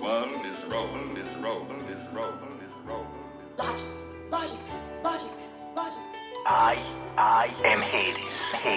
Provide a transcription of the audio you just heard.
world is rolling, is rolling, is rolling, is rolling. Logic, logic, logic, logic. I, I am Hades. Hades.